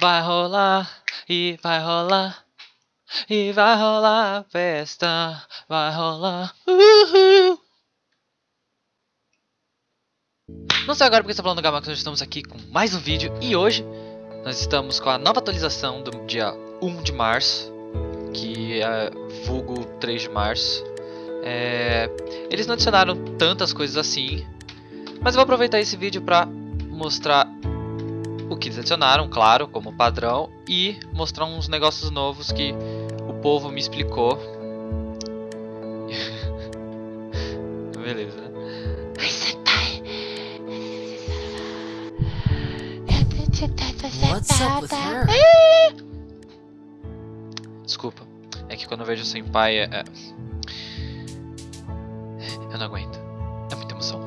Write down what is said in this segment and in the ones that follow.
Vai rolar e vai rolar. E vai rolar festa. Vai rolar. Uhul. Não sei agora porque está falando Gamax, nós estamos aqui com mais um vídeo e hoje nós estamos com a nova atualização do dia 1 de março, que é vulgo 3 de março. É... Eles não adicionaram tantas coisas assim, mas eu vou aproveitar esse vídeo para mostrar o que eles adicionaram, claro, como padrão, e mostrar uns negócios novos que o povo me explicou. Beleza, né? What's up with her? Desculpa, é que quando eu vejo o senpai é... é... Eu não aguento, é muita emoção.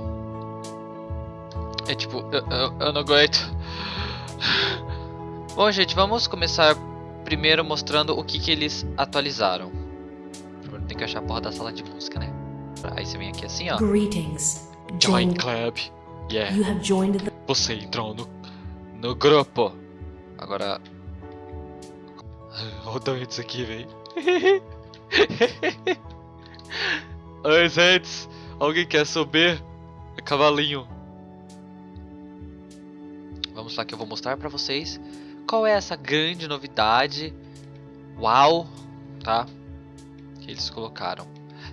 É tipo, eu, eu, eu não aguento. Bom, gente, vamos começar primeiro mostrando o que, que eles atualizaram. Primeiro tem que achar a porra da sala de música, né? Aí você vem aqui assim, ó. Greetings. Join. Club. Yeah. You have joined the Você entrou no, no grupo. Agora. Olha isso aqui, velho. Oi, gente. Alguém quer subir? É cavalinho. Lá que eu vou mostrar pra vocês qual é essa grande novidade. Uau, tá? Que eles colocaram.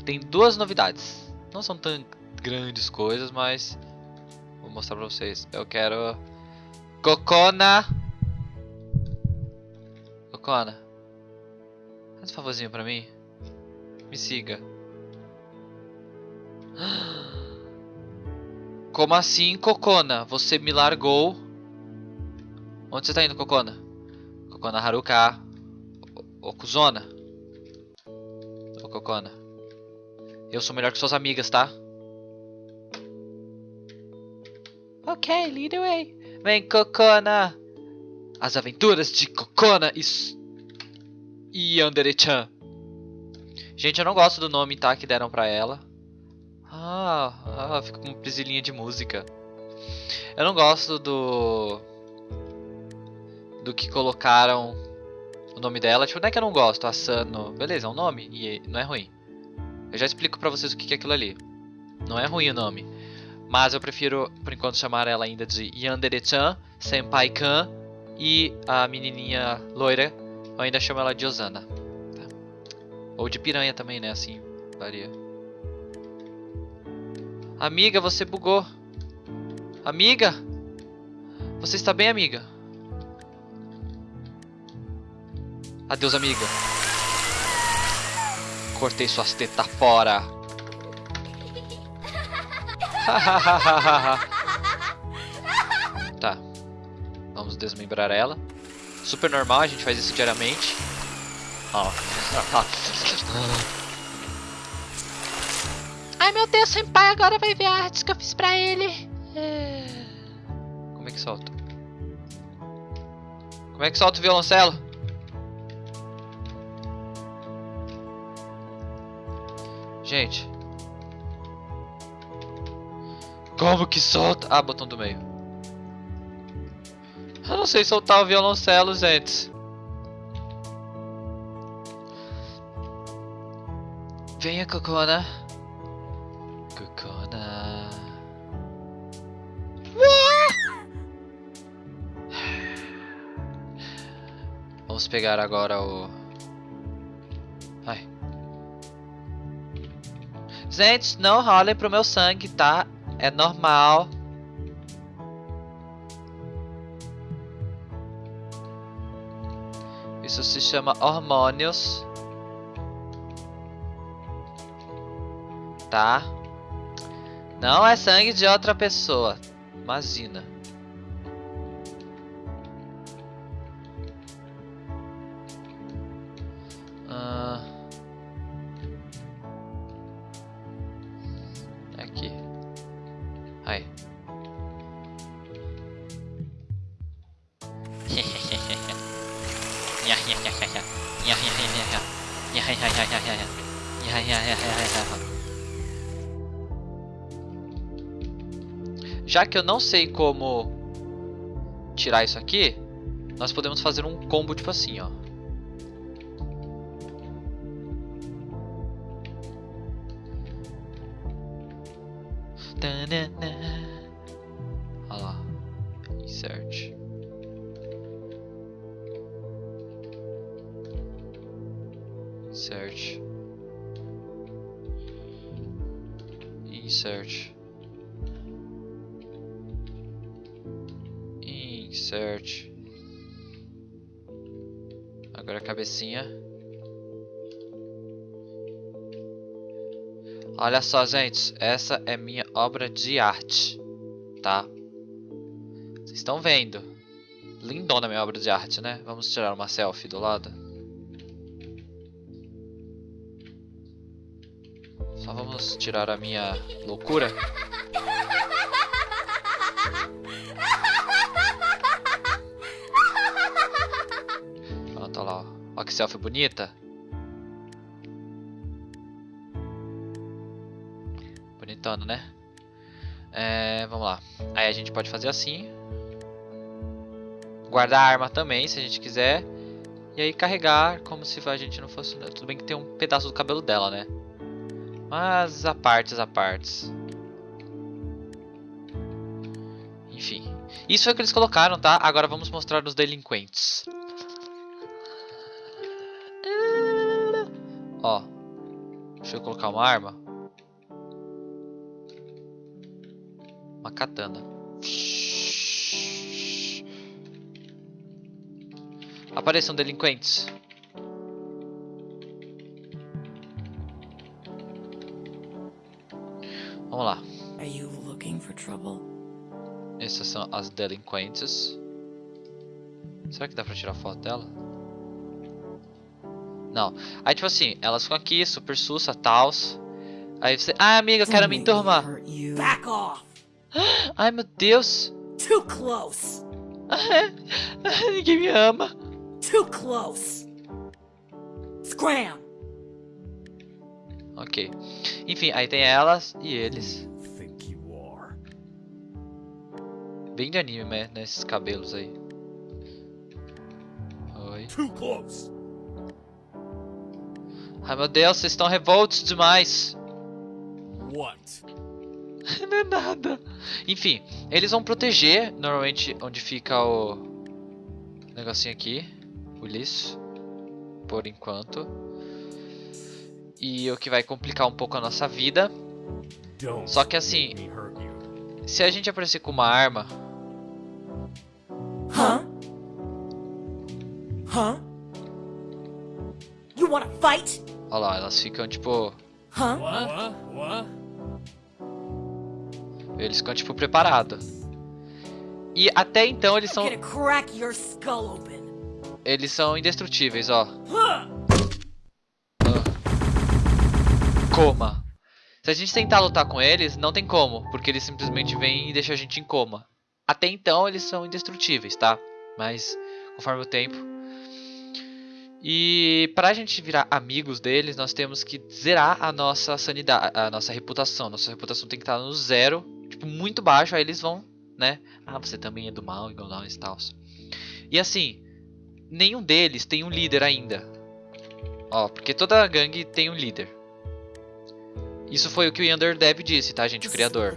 Tem duas novidades. Não são tão grandes coisas, mas vou mostrar pra vocês. Eu quero Cocona. Cocona. Faz um favorzinho pra mim. Me siga. Como assim, Cocona? Você me largou? Onde você tá indo, Cocona? Cocona Haruka. Ô, Kuzona. Ô, Cocona. Eu sou melhor que suas amigas, tá? Ok, lead the way. Vem, Cocona. As aventuras de Cocona e... E Yandere-chan. Gente, eu não gosto do nome, tá? Que deram pra ela. Ah, ah, fica com uma prisilinha de música. Eu não gosto do... Do que colocaram o nome dela. Tipo, não é que eu não gosto, Asano. Beleza, é um nome e não é ruim. Eu já explico pra vocês o que é aquilo ali. Não é ruim o nome. Mas eu prefiro, por enquanto, chamar ela ainda de Yandere-chan, Senpai-kan e a menininha loira, eu ainda chamo ela de Osana. tá? Ou de piranha também, né? Assim, varia. Amiga, você bugou. Amiga? Você está bem, amiga? Adeus, amiga. Cortei suas tetas fora. tá. Vamos desmembrar ela. Super normal, a gente faz isso diariamente. Ó. Ai meu Deus, senpai agora vai ver a arte que eu fiz pra ele. É. Como é que solta? Como é que solta o violoncelo? Gente. Como que solta? Ah, botão do meio. Eu não sei soltar o violoncelo, gente. Venha, Cocona. Cocona. Vamos pegar agora o... Gente, não rolem pro meu sangue, tá? É normal. Isso se chama hormônios. Tá? Não é sangue de outra pessoa. Imagina. Já que eu não sei como tirar isso aqui, nós podemos fazer um combo tipo assim, ó. Tanana. Insert. Insert. Insert. Agora a cabecinha. Olha só, gente. Essa é minha obra de arte. Tá? Vocês estão vendo. Lindona minha obra de arte, né? Vamos tirar uma selfie do lado. Só vamos tirar a minha loucura. Pronto, olha lá. que selfie bonita. Bonitona, né? É, vamos lá. Aí a gente pode fazer assim. Guardar a arma também, se a gente quiser. E aí carregar como se a gente não fosse... Tudo bem que tem um pedaço do cabelo dela, né? Mas a partes, a partes. Enfim. Isso é o que eles colocaram, tá? Agora vamos mostrar os delinquentes. Ó. Deixa eu colocar uma arma. Uma katana. Apareçam delinquentes. Vamos lá. Are you looking for trouble? Essas são as delinquentes. Será que dá pra tirar foto dela? Não. Aí tipo assim, elas ficam aqui, super sussa, tals. Aí você. Ah, amiga, eu quero me enturmar. Back off! Ai meu Deus. Too close! Ninguém me ama. Too close! Scram! Ok. Enfim, aí tem elas e eles. Bem de anime, né? Nesses cabelos aí. Oi. Ai meu Deus, vocês estão revoltos demais. What? Não é nada. Enfim, eles vão proteger normalmente onde fica o negocinho aqui, o liço, por enquanto. E o que vai complicar um pouco a nossa vida. Só que assim, se a gente aparecer com uma arma, Huh? Huh? You wanna fight? olha lá, elas ficam tipo, Huh? What? What? eles ficam tipo preparados. E até então eles são eles são indestrutíveis, ó. Huh? Coma. Se a gente tentar lutar com eles, não tem como, porque eles simplesmente vêm e deixam a gente em coma. Até então eles são indestrutíveis, tá? Mas conforme o tempo. E pra gente virar amigos deles, nós temos que zerar a nossa sanidade, a nossa reputação. Nossa reputação tem que estar no zero, tipo muito baixo, aí eles vão, né? Ah, você também é do mal, igual nós e tal. E assim, nenhum deles tem um líder ainda. Ó, porque toda gangue tem um líder. Isso foi o que o Underdev disse, tá, gente? O criador.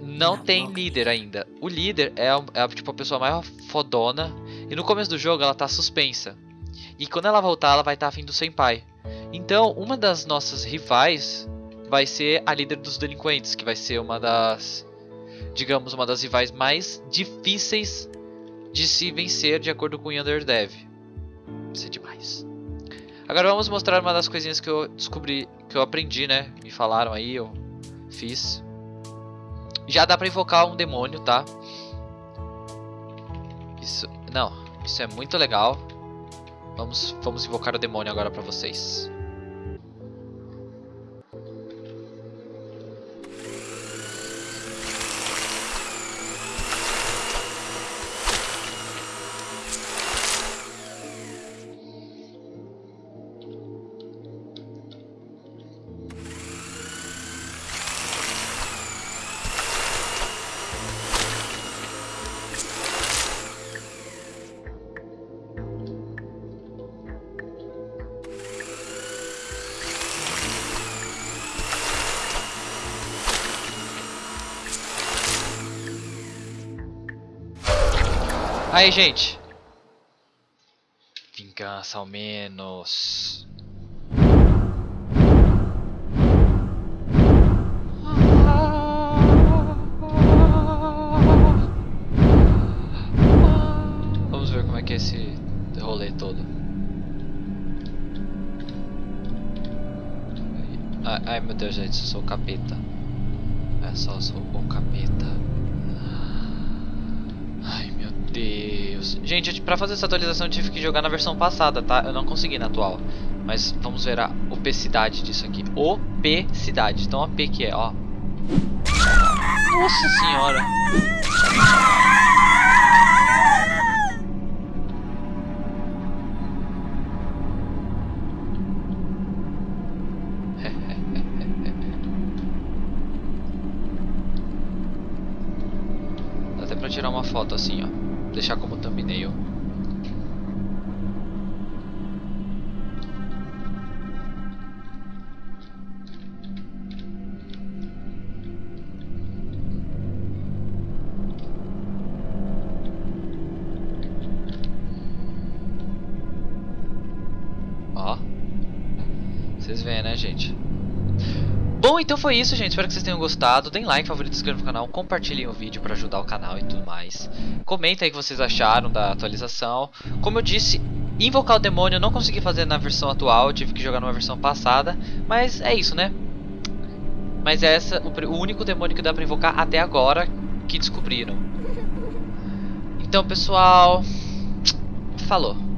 Não tem líder ainda. O líder é, a- é tipo a pessoa mais fodona. E no começo do jogo ela tá suspensa. E quando ela voltar, ela vai estar tá afim do Senpai. Então, uma das nossas rivais vai ser a líder dos delinquentes, que vai ser uma das, digamos, uma das rivais mais difíceis de se vencer de acordo com o Underdev. Vai ser demais. Agora vamos mostrar uma das coisinhas que eu descobri, que eu aprendi, né? Me falaram aí, eu fiz. Já dá pra invocar um demônio, tá? Isso, não, isso é muito legal. Vamos, vamos invocar o demônio agora pra vocês. Aí, gente. Vingança ao menos. Vamos ver como é que é esse rolê todo. Ai, ai, meu Deus, gente, eu sou o capeta. É só, sou o capeta. Deus. Gente, pra fazer essa atualização eu tive que jogar na versão passada, tá? Eu não consegui na atual. Mas vamos ver a obesidade disso aqui. Obesidade. Então a P que é, ó. Nossa senhora. Vocês veem, né, gente? Bom, então foi isso, gente. Espero que vocês tenham gostado. Deem like, favorito, inscrevam no canal, compartilhem o vídeo para ajudar o canal e tudo mais. Comentem aí o que vocês acharam da atualização. Como eu disse, invocar o demônio eu não consegui fazer na versão atual, tive que jogar numa versão passada. Mas é isso, né? Mas é essa, o único demônio que dá pra invocar até agora que descobriram. Então, pessoal, falou.